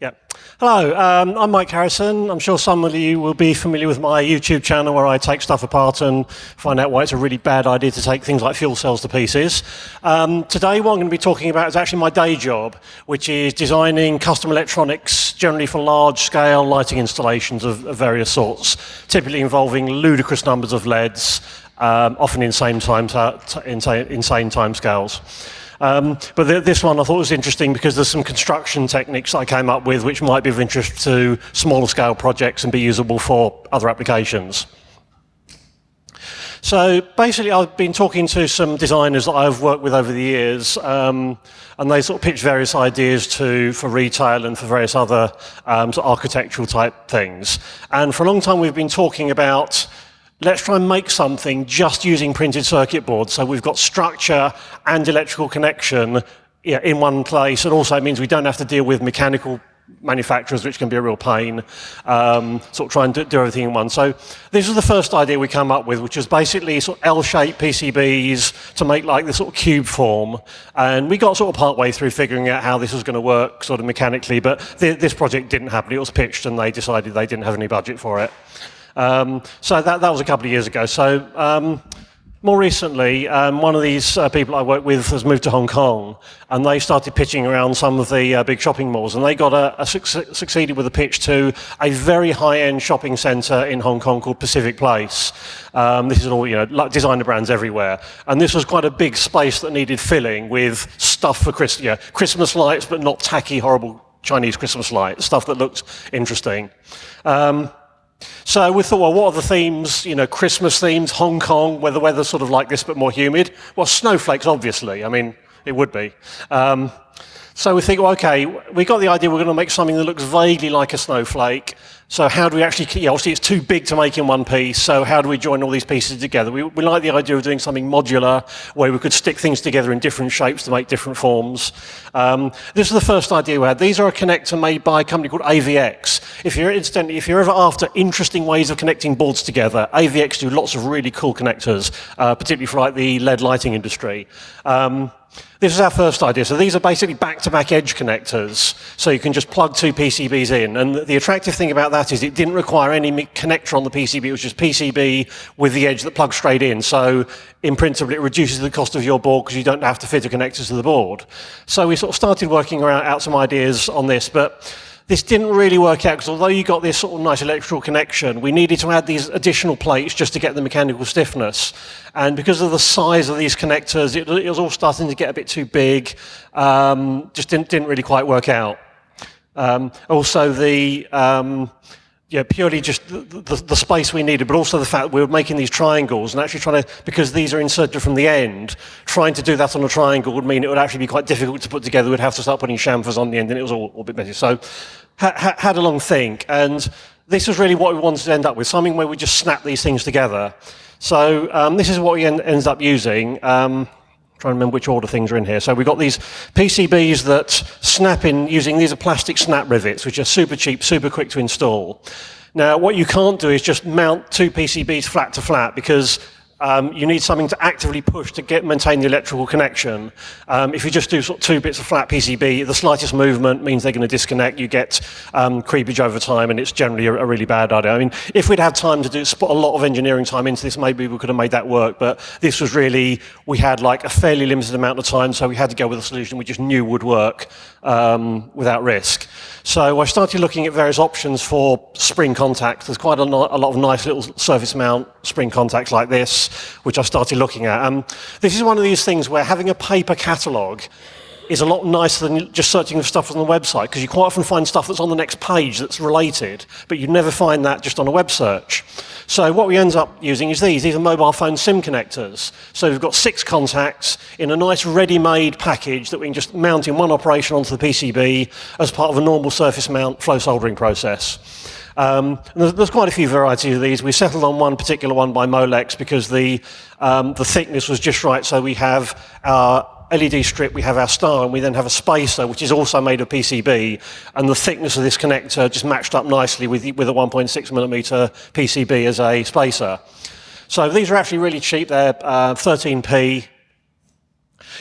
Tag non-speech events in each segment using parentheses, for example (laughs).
Yeah. Hello, um, I'm Mike Harrison. I'm sure some of you will be familiar with my YouTube channel where I take stuff apart and find out why it's a really bad idea to take things like fuel cells to pieces. Um, today what I'm going to be talking about is actually my day job, which is designing custom electronics generally for large-scale lighting installations of, of, various sorts, typically involving ludicrous numbers of LEDs, um, often insane time, insane, insane time scales. Um, but th this one I thought was interesting because there's some construction techniques I came up with which might be of interest to smaller scale projects and be usable for other applications. So basically, I've been talking to some designers that I've worked with over the years, um, and they sort of pitch various ideas to for retail and for various other um, sort of architectural type things. And for a long time, we've been talking about let's try and make something just using printed circuit boards. So we've got structure and electrical connection in one place. And also it means we don't have to deal with mechanical manufacturers, which can be a real pain, um, sort of try and do, do, everything in one. So this was the first idea we came up with, which was basically sort of L-shaped PCBs to make like this sort of cube form. And we got sort of part way through figuring out how this was going to work sort of mechanically, but th this project didn't happen. It was pitched and they decided they didn't have any budget for it. Um, so that, that was a couple of years ago. So um, more recently, um, one of these uh, people I work with has moved to Hong Kong, and they started pitching around some of the uh, big shopping malls, and they got a, a su succeeded with a pitch to a very high-end shopping centre in Hong Kong called Pacific Place. Um, this is all you know, like designer brands everywhere, and this was quite a big space that needed filling with stuff for Chris you know, Christmas lights, but not tacky, horrible Chinese Christmas lights, stuff that looked interesting. Um, so we thought, well, what are the themes? You know, Christmas themes, Hong Kong, where the weather's sort of like this but more humid. Well, snowflakes, obviously. I mean, it would be. Um, so we think, well, okay, we got the idea we're going to make something that looks vaguely like a snowflake. So how do we actually, yeah, obviously it's too big to make in one piece, so how do we join all these pieces together? We, we like the idea of doing something modular, where we could stick things together in different shapes to make different forms. Um, this is the first idea we had. These are a connector made by a company called AVX. If you're, incidentally, if you're ever after interesting ways of connecting boards together, AVX do lots of really cool connectors, uh, particularly for like the LED lighting industry. Um, this is our first idea. So these are basically back-to-back -back edge connectors. So you can just plug two PCBs in. And the attractive thing about that is it didn't require any connector on the PCB. It was just PCB with the edge that plugs straight in. So in principle, it reduces the cost of your board because you don't have to fit a connector to the board. So we sort of started working around, out some ideas on this. But this didn't really work out because although you got this sort of nice electrical connection, we needed to add these additional plates just to get the mechanical stiffness. And because of the size of these connectors, it, it was all starting to get a bit too big. Um, just didn't, didn't really quite work out. Um, also, the um, yeah, purely just the, the, the, space we needed, but also the fact we were making these triangles and actually trying to, because these are inserted from the end, trying to do that on a triangle would mean it would actually be quite difficult to put together. We'd have to start putting chamfers on the end, and it was all, all a bit messy. So ha had a long think, and this was really what we wanted to end up with, something where we just snap these things together. So um, this is what we en ended up using. Um, trying to remember which order things are in here. So we've got these PCBs that snap in using, these are plastic snap rivets, which are super cheap, super quick to install. Now, what you can't do is just mount two PCBs flat to flat because um, you need something to actively push to get maintain the electrical connection. Um, if you just do sort of two bits of flat PCB, the slightest movement means they're going to disconnect. You get um, creepage over time, and it's generally a, a, really bad idea. I mean, if we'd had time to do put a lot of engineering time into this, maybe we could have made that work. But this was really we had like a fairly limited amount of time, so we had to go with a solution we just knew would work um, without risk. So I started looking at various options for spring contacts. There's quite a, a, lot of nice little surface mount spring contacts like this, which I've started looking at. Um, this is one of these things where having a paper catalogue is a lot nicer than just searching for stuff on the website, because you quite often find stuff that's on the next page that's related, but you never find that just on a web search. So what we end up using is these. These are mobile phone SIM connectors. So we've got six contacts in a nice ready-made package that we can just mount in one operation onto the PCB as part of a normal surface mount flow soldering process. Um, there's, there's, quite a few varieties of these. We settled on one particular one by Molex because the, um, the thickness was just right. So we have our LED strip, we have our star, and we then have a spacer, which is also made of PCB, and the thickness of this connector just matched up nicely with, with a 1.6 millimeter PCB as a spacer. So these are actually really cheap. They're uh, 13p.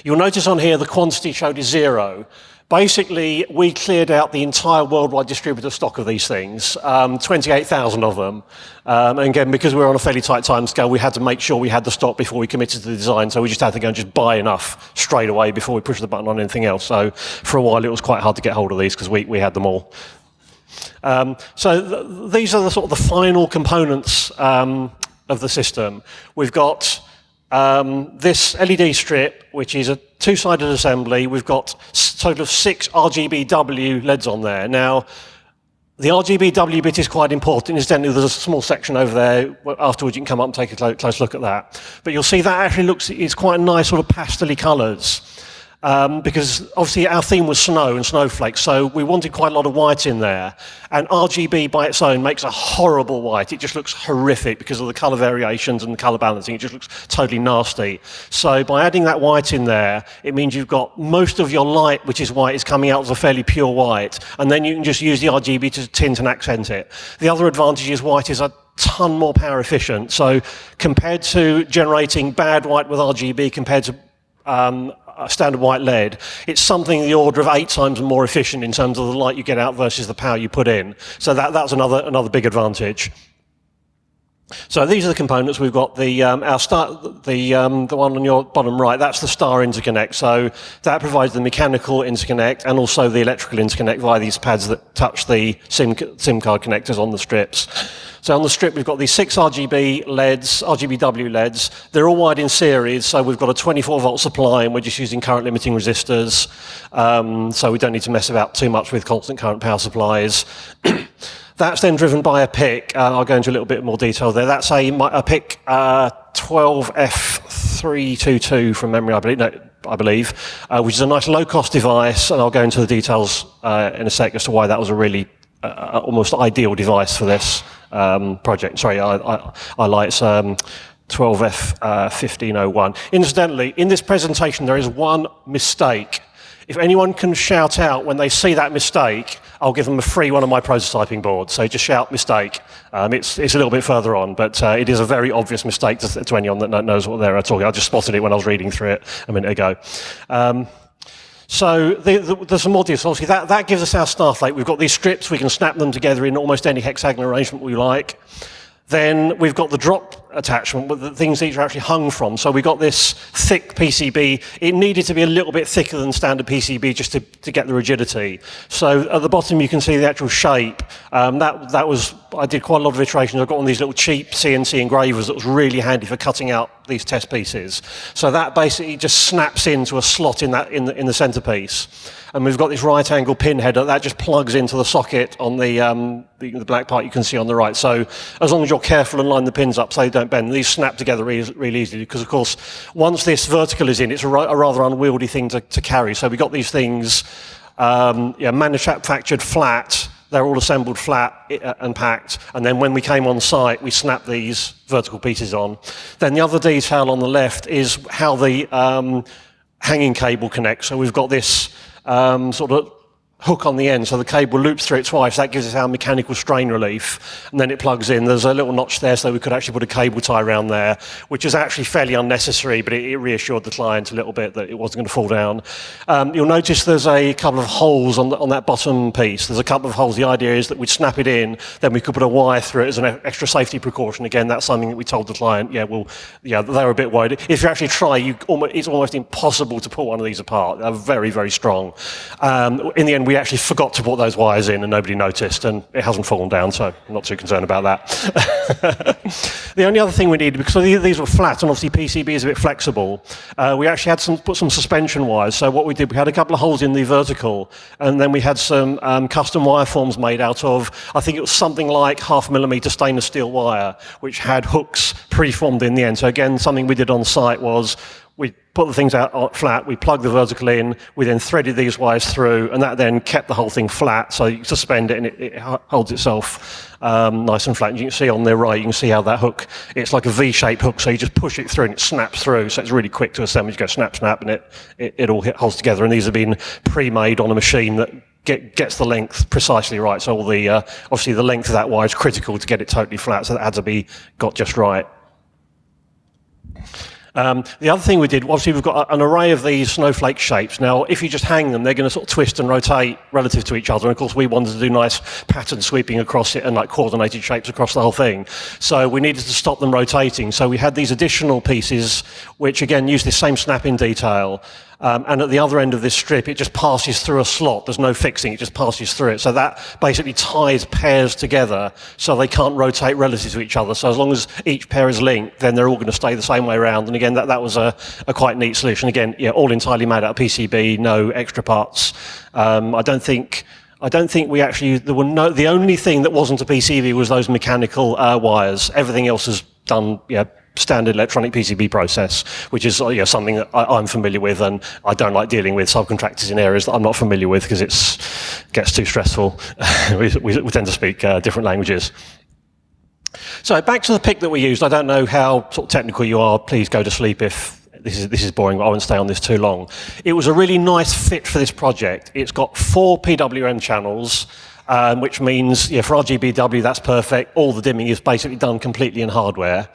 You'll notice on here the quantity showed is zero, basically, we cleared out the entire worldwide distributor stock of these things, um, 28,000 of them. Um, and again, because we were on a fairly tight time scale, we had to make sure we had the stock before we committed to the design. So we just had to go and just buy enough straight away before we pushed the button on anything else. So for a while, it was quite hard to get hold of these because we, we had them all. Um, so th these are the sort of the final components um, of the system. We've got um, this LED strip, which is a two-sided assembly. We've got total of six RGBW LEDs on there. Now, the RGBW bit is quite important. Incidentally, there's a small section over there. Afterwards, you can come up and take a close look at that. But you'll see that actually looks, it's quite nice sort of pastel colours um, because obviously our theme was snow and snowflakes, so we wanted quite a lot of white in there. And RGB by its own makes a horrible white. It just looks horrific because of the color variations and the color balancing. It just looks totally nasty. So by adding that white in there, it means you've got most of your light, which is white, is coming out as a fairly pure white. And then you can just use the RGB to tint and accent it. The other advantage is white is a ton more power efficient. So compared to generating bad white with RGB compared to um, standard white LED, it's something the order of eight times more efficient in terms of the light you get out versus the power you put in. So that, that's another, another big advantage. So these are the components. We've got the um, our star, the um, the one on your bottom right. That's the star interconnect. So that provides the mechanical interconnect and also the electrical interconnect via these pads that touch the SIM SIM card connectors on the strips. So on the strip, we've got these six RGB LEDs, RGBW LEDs. They're all wired in series, so we've got a 24 volt supply, and we're just using current limiting resistors. Um, so we don't need to mess about too much with constant current power supplies. (clears throat) That's then driven by a PIC. Uh, I'll go into a little bit more detail there. That's a, a PIC uh, 12F322 from memory, I believe. No, I believe, uh, which is a nice low-cost device, and I'll go into the details uh, in a sec as to why that was a really uh, uh, almost ideal device for this um, project. Sorry, I, I, I like um, 12F1501. Incidentally, in this presentation, there is one mistake if anyone can shout out when they see that mistake, I'll give them a free one of my prototyping boards. So just shout mistake. Um, it's, it's a little bit further on, but uh, it is a very obvious mistake to, to anyone that knows what they're talking. I just spotted it when I was reading through it a minute ago. Um, so the, the, there's some more details. Obviously, that, that gives us our Starflake. We've got these strips. We can snap them together in almost any hexagonal arrangement we like. Then we've got the drop attachment with the things these are actually hung from. So we got this thick PCB. It needed to be a little bit thicker than standard PCB just to, to get the rigidity. So at the bottom you can see the actual shape. Um, that, that was, I did quite a lot of iterations. I got of these little cheap CNC engravers that was really handy for cutting out these test pieces. So that basically just snaps into a slot in, that, in, the, in the centerpiece and we've got this right angle pin header that just plugs into the socket on the, um, the, the, black part you can see on the right. So as long as you're careful and line the pins up so they don't bend, these snap together really, really easily because of course once this vertical is in, it's a, rather unwieldy thing to, to, carry. So we've got these things um, yeah, manufactured flat, they're all assembled flat uh, and packed, and then when we came on site, we snapped these vertical pieces on. Then the other detail on the left is how the um, hanging cable connects. So we've got this um, sort of hook on the end, so the cable loops through it twice. That gives us our mechanical strain relief, and then it plugs in. There's a little notch there, so we could actually put a cable tie around there, which is actually fairly unnecessary, but it, it reassured the client a little bit that it wasn't going to fall down. Um, you'll notice there's a couple of holes on, the, on that bottom piece. There's a couple of holes. The idea is that we'd snap it in, then we could put a wire through it as an extra safety precaution. Again, that's something that we told the client, yeah, well, yeah, they were a bit worried. If you actually try, you almost, it's almost impossible to pull one of these apart. They're very, very strong. Um, in the end, we actually forgot to put those wires in and nobody noticed, and it hasn't fallen down, so I'm not too concerned about that. (laughs) the only other thing we needed, because these were flat, and obviously PCB is a bit flexible, uh, we actually had some, put some suspension wires. So what we did, we had a couple of holes in the vertical, and then we had some um, custom wire forms made out of, I think it was something like half millimeter stainless steel wire, which had hooks pre-formed in the end. So again, something we did on site was we put the things out flat, we plug the vertical in, we then threaded these wires through, and that then kept the whole thing flat, so you suspend it and it, it holds itself um, nice and flat. And you can see on the right, you can see how that hook, it's like a V-shaped hook, so you just push it through and it snaps through, so it's really quick to assemble. You go snap, snap, and it, it, it all holds together. And these have been pre-made on a machine that Get, gets the length precisely right. So all the uh, obviously the length of that wire is critical to get it totally flat. So that had to be got just right. Um, the other thing we did, obviously we've got an array of these snowflake shapes. Now, if you just hang them, they're going to sort of twist and rotate relative to each other. And of course, we wanted to do nice pattern sweeping across it and like coordinated shapes across the whole thing. So we needed to stop them rotating. So we had these additional pieces, which again use the same snap-in detail. Um, and at the other end of this strip, it just passes through a slot. There's no fixing, it just passes through it. So that basically ties pairs together so they can't rotate relative to each other. So as long as each pair is linked, then they're all going to stay the same way around. And again, that, that was a, a quite neat solution. Again, yeah, all entirely made out of PCB, no extra parts. Um, I don't think I don't think we actually, there were no, the only thing that wasn't a PCB was those mechanical uh, wires. Everything else is done, yeah, standard electronic PCB process, which is you know, something that I, am familiar with, and I don't like dealing with subcontractors in areas that I'm not familiar with because it gets too stressful. (laughs) we, we, we, tend to speak uh, different languages. So back to the PIC that we used. I don't know how sort of technical you are. Please go to sleep if this is, this is boring, but I won't stay on this too long. It was a really nice fit for this project. It's got four PWM channels, um, which means yeah, for RGBW, that's perfect. All the dimming is basically done completely in hardware.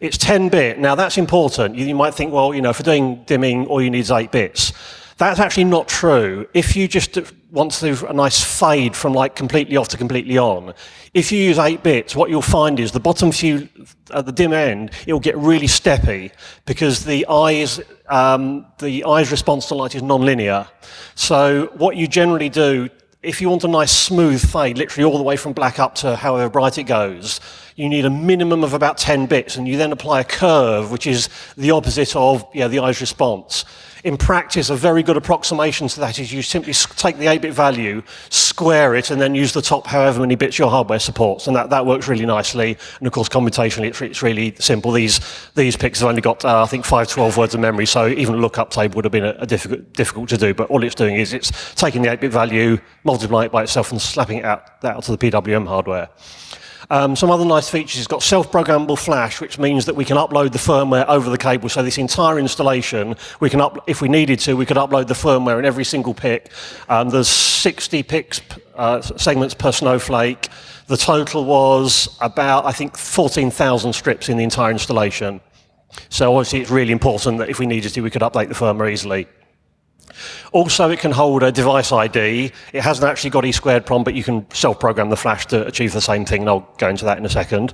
It's 10-bit. Now, that's important. You, you might think, well, you know, for doing dimming, all you need is 8 bits. That's actually not true. If you just want to do a nice fade from like completely off to completely on, if you use 8 bits, what you'll find is the bottom few, at the dim end, it'll get really steppy because the eyes, um, the eye's response to light is non-linear. So what you generally do if you want a nice smooth fade, literally all the way from black up to however bright it goes, you need a minimum of about 10 bits, and you then apply a curve, which is the opposite of yeah, the eye's response. In practice, a very good approximation to that is you simply take the 8-bit value, square it, and then use the top however many bits your hardware supports, and that, that works really nicely. And of course, computationally, it's, it's really simple. These, these PICs have only got, uh, I think, 512 words of memory, so even a lookup table would have been a, a difficult, difficult to do, but all it's doing is it's taking the 8-bit value, multiplying it by itself, and slapping it out, out to the PWM hardware. Um, some other nice features, it's got self-programmable flash, which means that we can upload the firmware over the cable. So this entire installation, we can up, if we needed to, we could upload the firmware in every single PIC. Um, there's 60 PICs uh, segments per snowflake. The total was about, I think, 14,000 strips in the entire installation. So obviously it's really important that if we needed to, we could update the firmware easily. Also, it can hold a device ID. It hasn't actually got E squared prom, but you can self-program the flash to achieve the same thing, and I'll go into that in a second.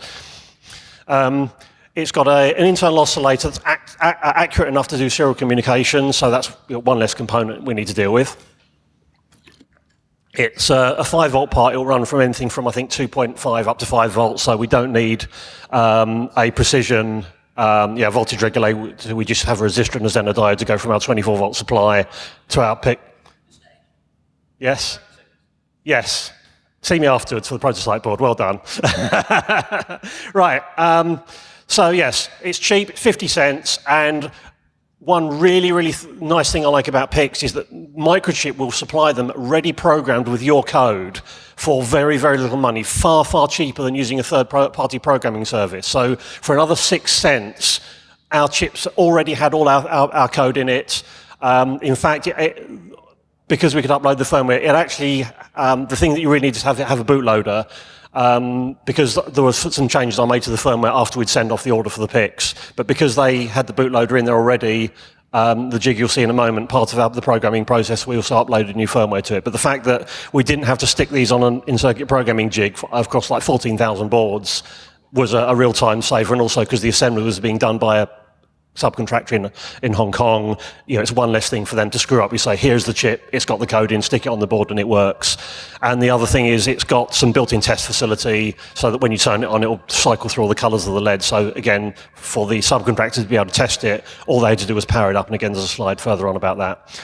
Um, it's got a, an internal oscillator that's ac accurate enough to do serial communication, so that's one less component we need to deal with. It's a 5 volt part. It'll run from anything from, I think, 2.5 up to 5 volts, so we don't need um, a precision um, yeah, voltage regulator, we just have a resistor and a Zener diode to go from our 24 volt supply to our PIC. Yes? Yes. See me afterwards for the prototype board. Well done. (laughs) right. Um, so yes, it's cheap, 50 cents, and one really, really nice thing I like about PICs is that Microchip will supply them ready programmed with your code for very, very little money, far, far cheaper than using a third-party programming service. So for another six cents, our chips already had all our, our, our code in it. Um, in fact, it, it, because we could upload the firmware, it actually, um, the thing that you really need is have, have a bootloader. Um, because there were some changes I made to the firmware after we'd send off the order for the PICs. But because they had the bootloader in there already, um, the jig you'll see in a moment, part of the programming process, we also uploaded new firmware to it. But the fact that we didn't have to stick these on an in-circuit programming jig across like 14,000 boards was a, a real-time saver, and also because the assembly was being done by a subcontractor in, in Hong Kong, you know, it's one less thing for them to screw up. You say, here's the chip, it's got the code in, stick it on the baud and it works. And the other thing is it's got some built-in test facility so that when you turn it on, it'll cycle through all the colors of the LED. So again, for the subcontractors to be able to test it, all they had to do was power it up. And again, there's a slide further on about that.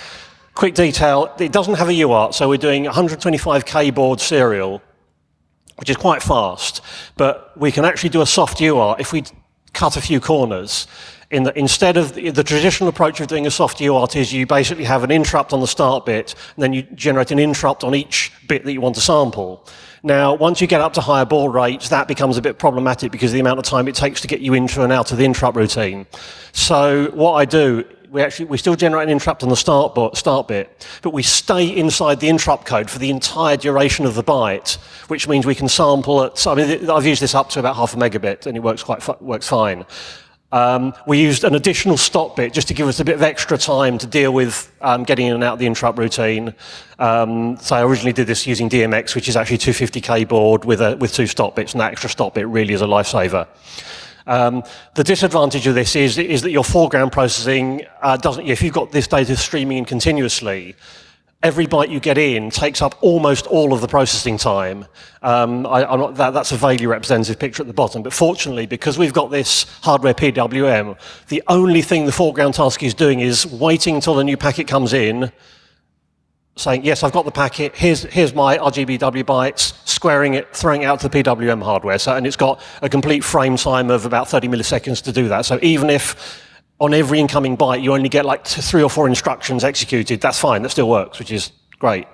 Quick detail, it doesn't have a UART, so we're doing 125K board serial, which is quite fast, but we can actually do a soft UART if we cut a few corners in that instead of the, the, traditional approach of doing a soft UART is you basically have an interrupt on the start bit, and then you generate an interrupt on each bit that you want to sample. Now, once you get up to higher baud rates, that becomes a bit problematic because of the amount of time it takes to get you into and out of the interrupt routine. So what I do, we actually we still generate an interrupt on the start, start bit, but we stay inside the interrupt code for the entire duration of the byte, which means we can sample at, I mean, I've used this up to about half a megabit, and it works quite works fine. Um, we used an additional stop bit just to give us a bit of extra time to deal with um, getting in and out of the interrupt routine. Um, so I originally did this using DMX, which is actually a 250k baud with, a, with two stop bits, and that extra stop bit really is a lifesaver. Um, the disadvantage of this is, is that your foreground processing uh, doesn't, if you've got this data streaming in continuously, every byte you get in takes up almost all of the processing time. Um, I, not, that, that's a vaguely representative picture at the bottom, but fortunately, because we've got this hardware PWM, the only thing the foreground task is doing is waiting until the new packet comes in, saying, yes, I've got the packet, here's, here's my RGBW bytes, squaring it, throwing it out to the PWM hardware. So, and it's got a complete frame time of about 30 milliseconds to do that. So even if on every incoming byte you only get like three or four instructions executed, that's fine, that still works, which is great.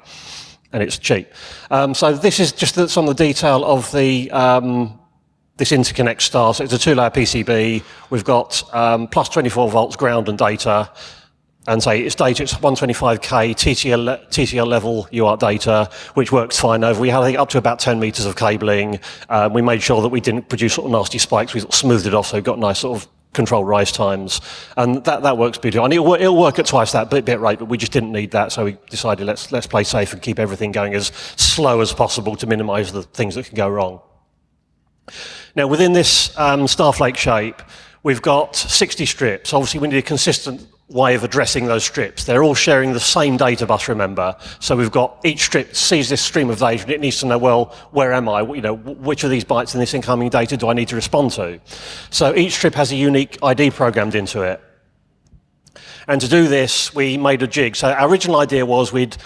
And it's cheap. Um, so this is just some of the detail of the um, this interconnect star. So it's a two-layer PCB. We've got um, plus 24 volts ground and data. And say it's data, it's 125k TTL, TTL level UART data, which works fine over. We had I think, up to about 10 meters of cabling. Um, we made sure that we didn't produce sort of nasty spikes. We sort of smoothed it off so we got nice sort of control rise times. And that, that works beautifully. And it'll, it'll work at twice that bit, bit rate, but we just didn't need that. So we decided let's, let's play safe and keep everything going as slow as possible to minimize the things that can go wrong. Now, within this um, Starflake shape, we've got 60 strips. Obviously, we need a consistent way of addressing those strips. They're all sharing the same data bus, remember. So we've got each strip sees this stream of data and it needs to know, well, where am I? You know, which of these bytes in this incoming data do I need to respond to? So each strip has a unique ID programmed into it. And to do this, we made a jig. So our original idea was we'd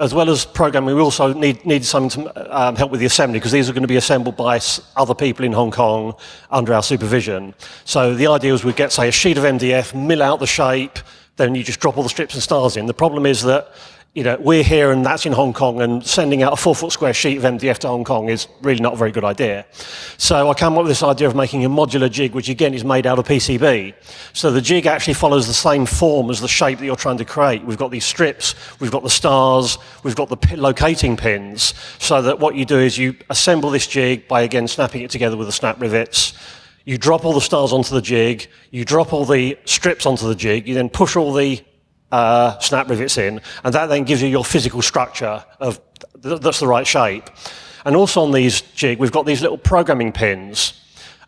as well as programming, we also need, needed something to um, help with the assembly because these are going to be assembled by other people in Hong Kong under our supervision. So the idea is we'd get, say, a sheet of MDF, mill out the shape, then you just drop all the strips and stars in. The problem is that you know, we're here and that's in Hong Kong, and sending out a four foot square sheet of MDF to Hong Kong is really not a very good idea. So I came up with this idea of making a modular jig, which again is made out of PCB. So the jig actually follows the same form as the shape that you're trying to create. We've got these strips, we've got the stars, we've got the locating pins, so that what you do is you assemble this jig by again snapping it together with the snap rivets. You drop all the stars onto the jig, you drop all the strips onto the jig, you then push all the uh, snap rivets in, and that then gives you your physical structure of th that's the right shape. And also on these jig, we've got these little programming pins,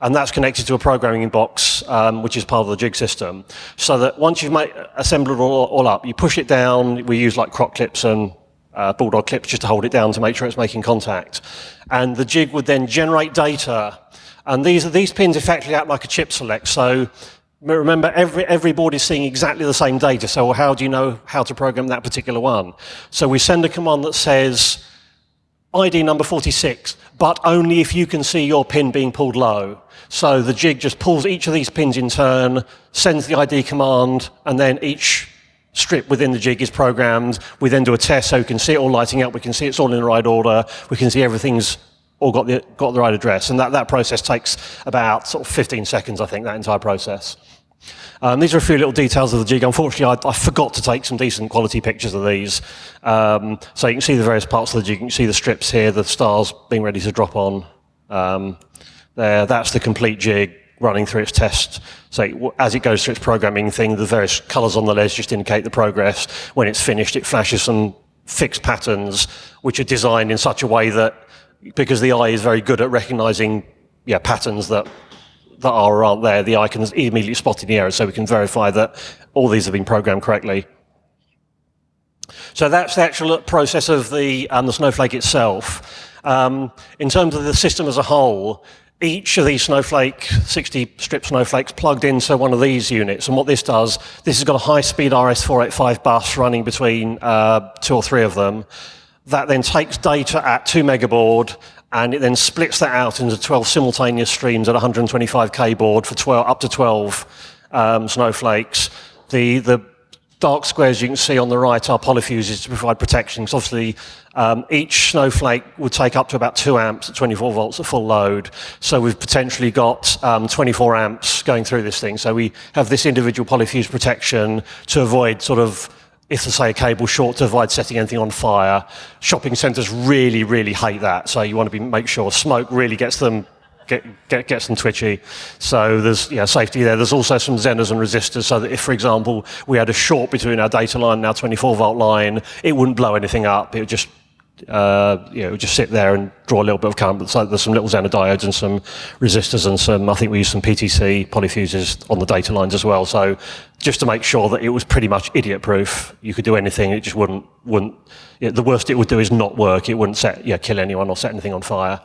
and that's connected to a programming box, um, which is part of the jig system. So that once you've made, assembled it all, all, up, you push it down. We use like croc clips and uh, bulldog clips just to hold it down to make sure it's making contact. And the jig would then generate data. And these, are these pins effectively act like a chip select. So Remember, every, every board is seeing exactly the same data, so how do you know how to program that particular one? So we send a command that says, ID number 46, but only if you can see your pin being pulled low. So the jig just pulls each of these pins in turn, sends the ID command, and then each strip within the jig is programmed. We then do a test so we can see it all lighting up, we can see it's all in the right order, we can see everything's all got the, got the right address. And that, that process takes about sort of 15 seconds, I think, that entire process. Um, these are a few little details of the jig. Unfortunately, I, I forgot to take some decent quality pictures of these. Um, so you can see the various parts of the jig. You can see the strips here, the stars being ready to drop on. Um, there, that's the complete jig running through its test. So as it goes through its programming thing, the various colors on the ledge just indicate the progress. When it's finished, it flashes some fixed patterns, which are designed in such a way that, because the eye is very good at recognizing yeah, patterns that that are or aren't there, the eye can immediately spotting the errors so we can verify that all these have been programmed correctly. So that's the actual process of the, um, the Snowflake itself. Um, in terms of the system as a whole, each of these snowflake, 60 strip snowflakes plugged into one of these units. And what this does, this has got a high-speed RS485 bus running between uh, two or three of them. That then takes data at 2 megabaud and it then splits that out into 12 simultaneous streams at 125k baud for 12, up to 12 um, snowflakes. The, the dark squares you can see on the right are polyfuses to provide protection. Because obviously, um, each snowflake would take up to about 2 amps at 24 volts at full load. So we've potentially got um, 24 amps going through this thing. So we have this individual polyfuse protection to avoid sort of if say a cable short to avoid setting anything on fire. Shopping centres really, really hate that. So you want to be, make sure smoke really gets them get, get, gets them twitchy. So there's yeah, safety there. There's also some Zeners and resistors so that if, for example, we had a short between our data line and our 24 volt line, it wouldn't blow anything up. It would just uh, you know, just sit there and draw a little bit of current. So there's some little Zener diodes and some resistors and some, I think we used some PTC polyfuses on the data lines as well. So just to make sure that it was pretty much idiot proof, you could do anything, it just wouldn't, wouldn't, you know, the worst it would do is not work. It wouldn't set, yeah, kill anyone or set anything on fire.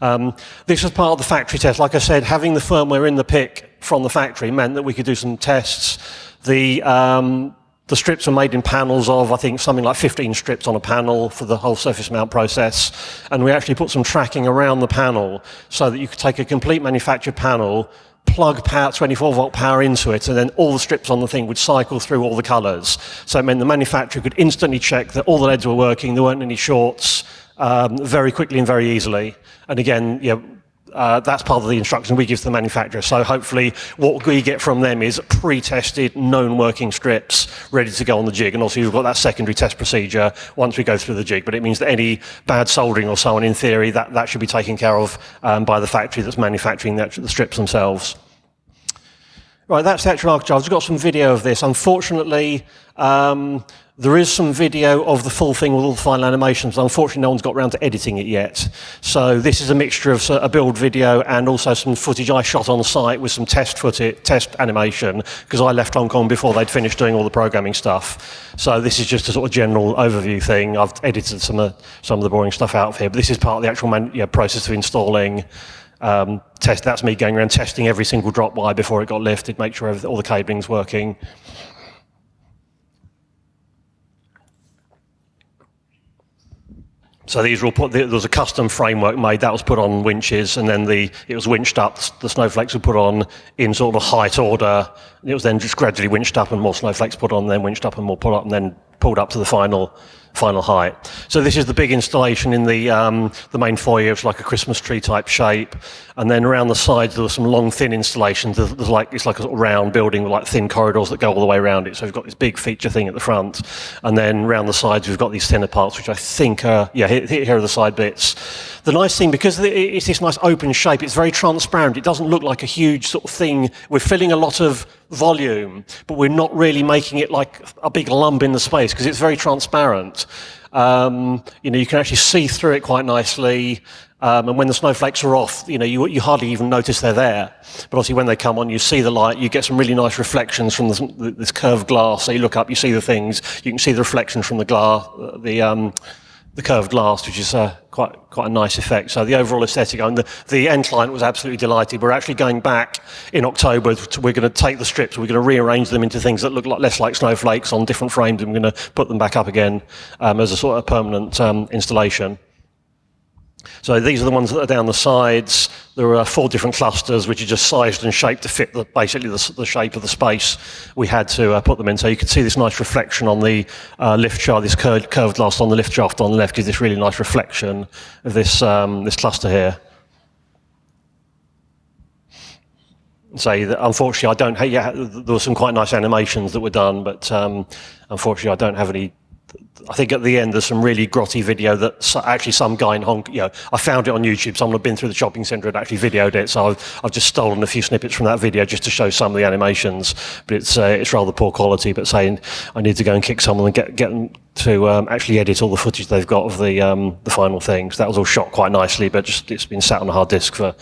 Um, this was part of the factory test. Like I said, having the firmware in the PIC from the factory meant that we could do some tests. The, um, the strips are made in panels of, I think, something like 15 strips on a panel for the whole surface mount process. And we actually put some tracking around the panel so that you could take a complete manufactured panel, plug power, 24 volt power into it, and then all the strips on the thing would cycle through all the colors. So it meant the manufacturer could instantly check that all the LEDs were working, there weren't any shorts, um, very quickly and very easily. And again, yeah, uh, that's part of the instruction we give to the manufacturer. So hopefully what we get from them is pre-tested, known working strips ready to go on the jig. And also you've got that secondary test procedure once we go through the jig. But it means that any bad soldering or so on, in theory, that, that should be taken care of um, by the factory that's manufacturing the, the strips themselves. Right, that's the actual architecture. I've got some video of this. Unfortunately, um, there is some video of the full thing with all the final animations. Unfortunately, no one's got around to editing it yet. So this is a mixture of a build video and also some footage I shot on site with some test footage, test animation, because I left Hong Kong before they'd finished doing all the programming stuff. So this is just a sort of general overview thing. I've edited some of, some of the boring stuff out of here, but this is part of the actual man, yeah, process of installing um, test. That's me going around testing every single drop wire before it got lifted, make sure all the cabling's working. So these were put, there was a custom framework made, that was put on winches, and then the, it was winched up, the snowflakes were put on in sort of height order. It was then just gradually winched up and more snowflakes put on, then winched up and more put up, and then pulled up to the final final height. So this is the big installation in the, um, the main foyer. It's like a Christmas tree type shape. And then around the sides, there are some long, thin installations. There's, there's like, it's like a sort of round building with like thin corridors that go all the way around it. So we've got this big feature thing at the front. And then around the sides, we've got these thinner parts, which I think are, yeah, here, here are the side bits. The nice thing, because it's this nice open shape, it's very transparent. It doesn't look like a huge sort of thing. We're filling a lot of volume, but we're not really making it like a big lump in the space because it's very transparent. Um, you know, you can actually see through it quite nicely. Um, and when the snowflakes are off, you know, you, you, hardly even notice they're there. But obviously when they come on, you see the light, you get some really nice reflections from this, this curved glass. So you look up, you see the things, you can see the reflection from the glass, the, um, the curved glass, which is uh, quite quite a nice effect. So the overall aesthetic, and the, the end client was absolutely delighted. We're actually going back in October. To, we're going to take the strips, we're going to rearrange them into things that look like, less like snowflakes on different frames, and we're going to put them back up again um, as a sort of permanent um, installation. So these are the ones that are down the sides. There are four different clusters which are just sized and shaped to fit the, basically the, the, shape of the space we had to uh, put them in. So you can see this nice reflection on the uh, lift shaft, this curved, curved glass on the lift shaft on the left gives this really nice reflection of this, um, this cluster here. say that unfortunately I don't, yeah, there were some quite nice animations that were done, but um, unfortunately I don't have any I think at the end there's some really grotty video that actually some guy in Hong Kong, you know, I found it on YouTube, someone had been through the shopping centre and actually videoed it, so I've, I've, just stolen a few snippets from that video just to show some of the animations, but it's, uh, it's rather poor quality, but saying I need to go and kick someone and get, get them to um, actually edit all the footage they've got of the, um, the final things. That was all shot quite nicely, but just it's been sat on a hard disk for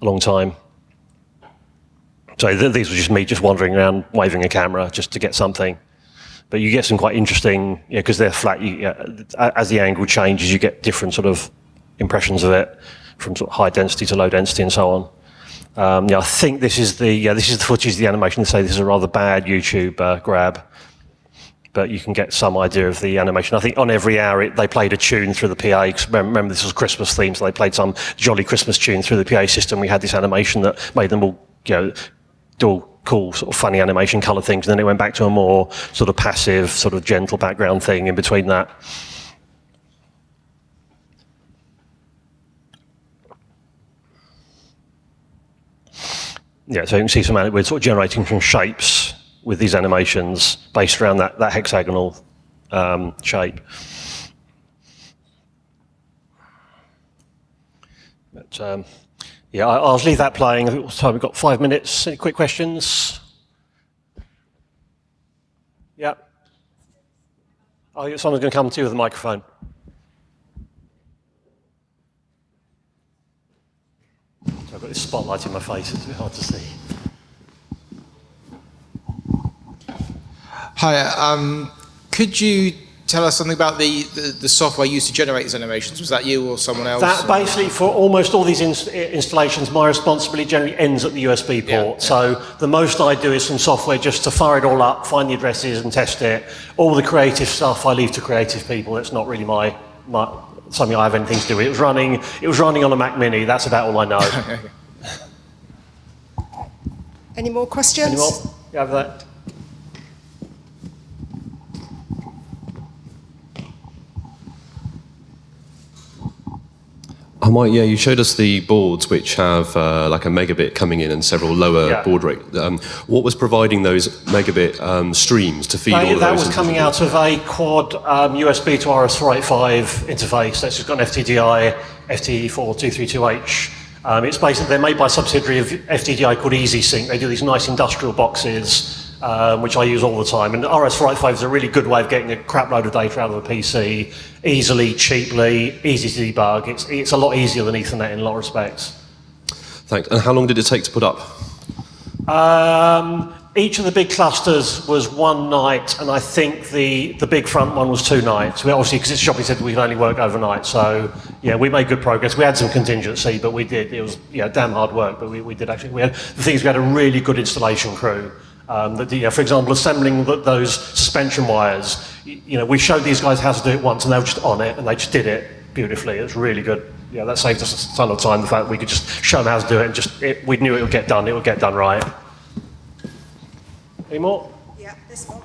a long time. So th these were just me just wandering around waving a camera just to get something. But you get some quite interesting, because yeah, they're flat, you, yeah, as the angle changes, you get different sort of impressions of it, from sort of high density to low density and so on. Um, yeah, I think this is the yeah, this is the footage of the animation. They say this is a rather bad YouTube uh, grab, but you can get some idea of the animation. I think on every hour it, they played a tune through the PA. Remember, remember, this was Christmas theme, so they played some jolly Christmas tune through the PA system. We had this animation that made them all you know do cool sort of funny animation color things. And then it went back to a more sort of passive, sort of gentle background thing in between that. Yeah, so you can see some, we're sort of generating some shapes with these animations based around that, that hexagonal um, shape. But, um, Yeah, I'll leave that playing. I think we've got five minutes. Any quick questions? Yeah. Oh, someone's going to come to you with a microphone. I've got this spotlight in my face. It's a bit hard to see. Hi, um, could you tell us something about the, the, the software used to generate these animations? Was that you or someone else? That basically, for almost all these inst- installations, my responsibility generally ends at the USB port. Yeah, yeah. So the most I do is some software just to fire it all up, find the addresses, and test it. All the creative stuff I leave to creative people. It's not really my, my something I have anything to do with. It was running. It was running on a Mac Mini. That's about all I know. (laughs) Any more questions? Any more? You have that? Might, yeah, you showed us the boards which have uh, like a megabit coming in and several lower Yeah. baud rate. Um, what was providing those megabit um, streams to feed all That, of that those? was coming out of a quad um, USB to RS485 interface. That's just got an FTDI FT4232H. Um, it's basically, they're made by a subsidiary of FTDI called EasySync. They do these nice industrial boxes, um, which I use all the time. And RS485 is a really good way of getting a crap load of data out of a PC easily, cheaply, easy to debug. It's, it's a lot easier than Ethernet in a lot of respects. Thanks. And how long did it take to put up? Um, each of the big clusters was one night, and I think the, the big front one was two nights. We obviously, because it's shopping said we can only work overnight, so yeah, we made good progress. We had some contingency, but we did. It was yeah, damn hard work, but we, we did actually. We had the things we had a really good installation crew. Um, that, you know, for example, assembling th those suspension wires. You know, we showed these guys how to do it once, and they were just on it, and they just did it beautifully. It was really good. Yeah, that saved us a ton of time. The fact that we could just show them how to do it, and just it, we knew it would get done. It would get done right. Any more? Yeah, this one.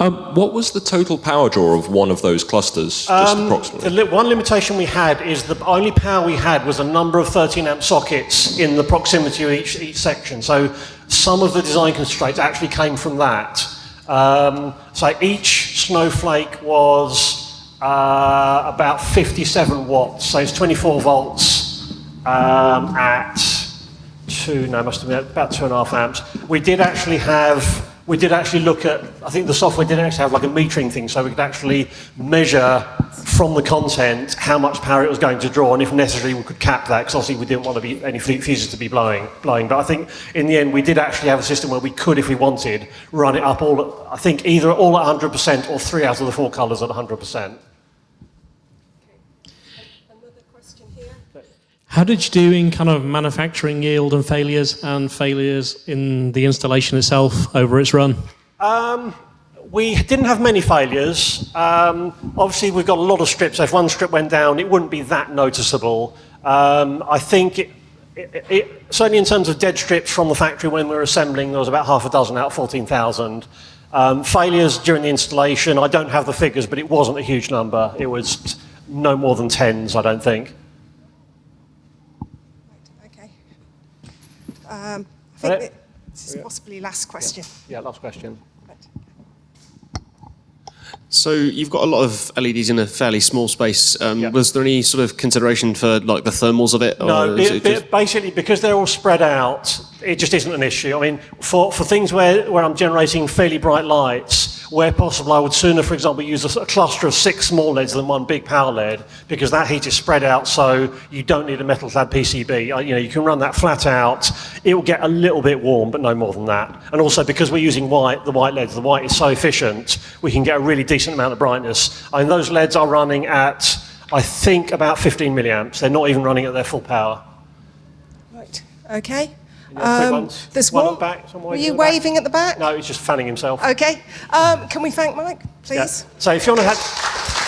Um, what was the total power draw of one of those clusters, just The approximately? li- one limitation we had is the only power we had was a number of 13 amp sockets in the proximity of each, each section. So some of the design constraints actually came from that. Um, so each snowflake was uh, about 57 watts. So it's 24 volts um, at two, no, must have been about two and a half amps. We did actually have, we did actually look at, I think the software did actually have like a metering thing, so we could actually measure from the content how much power it was going to draw, and if necessary, we could cap that, because obviously we didn't want to be any fuses to be blowing, blowing. But I think in the end, we did actually have a system where we could, if we wanted, run it up all, I think either all at 100% or three out of the four colours at 100%. Another question here. How did you do in kind of manufacturing yield and failures and failures in the installation itself over its run? We didn't have many failures. Um, obviously, we've got a lot of strips. If one strip went down, it wouldn't be that noticeable. Um, I think, it, it, it, certainly in terms of dead strips from the factory when we were assembling, there was about half a dozen out of 14,000. Um, failures during the installation, I don't have the figures, but it wasn't a huge number. It was no more than tens, I don't think. Okay. I Right. think that this is possibly last question. Yeah, last question. So you've got a lot of LEDs in a fairly small space. Um, Yeah. Was there any sort of consideration for like the thermals of it? No, is it, it just- basically because they're all spread out, it just isn't an issue. I mean, for, for things where, where I'm generating fairly bright lights, where possible, I would sooner, for example, use a cluster of six small LEDs than one big power LED because that heat is spread out, so you don't need a metal-clad PCB. Uh, You know, you can run that flat out. It will get a little bit warm, but no more than that. And also because we're using white, the white LEDs, the white is so efficient, we can get a really decent amount of brightness. Mean, those LEDs are running at, I think, about 15 milliamps. They're not even running at their full power. Right. Okay. Any other quick ones? there's One one. back, Were you the back? waving at the back? No, he's just fanning himself. Okay. Um, can we thank Mike, Yeah. please? So if you want to have...